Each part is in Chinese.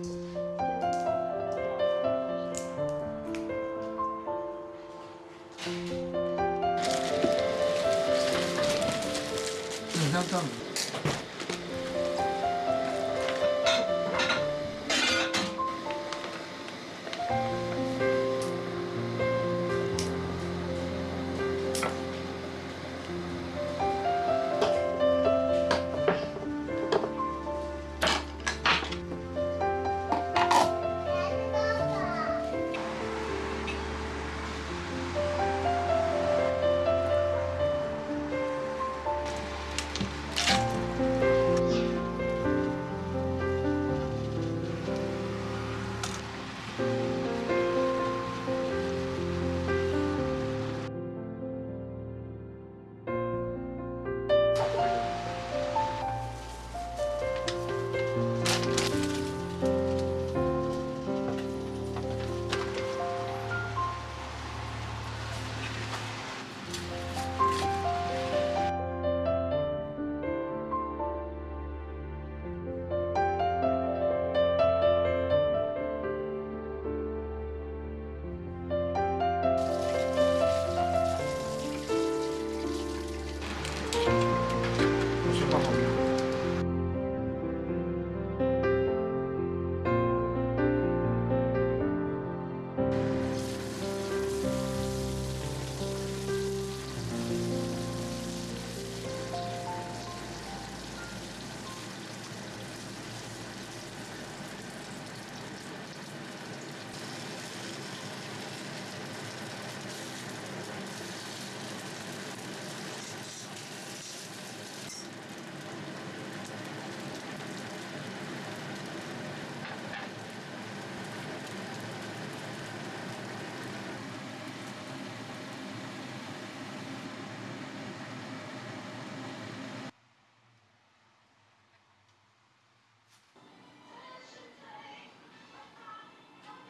嗯，像这样子。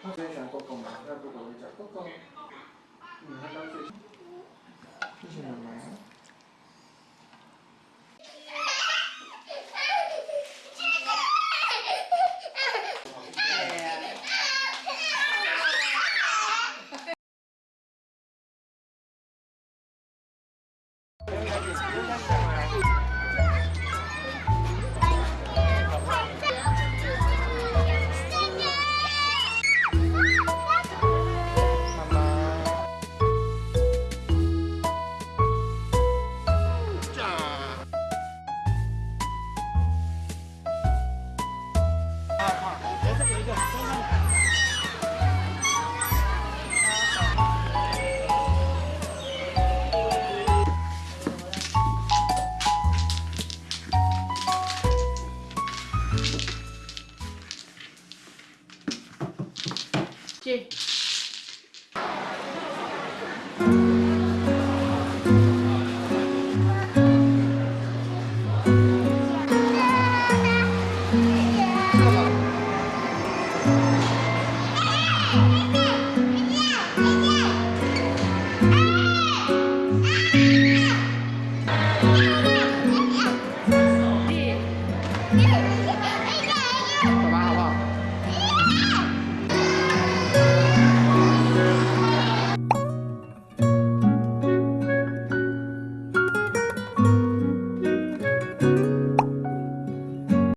화장실 꺾어 만들고 이제 꺾어 한 단계 30년 만에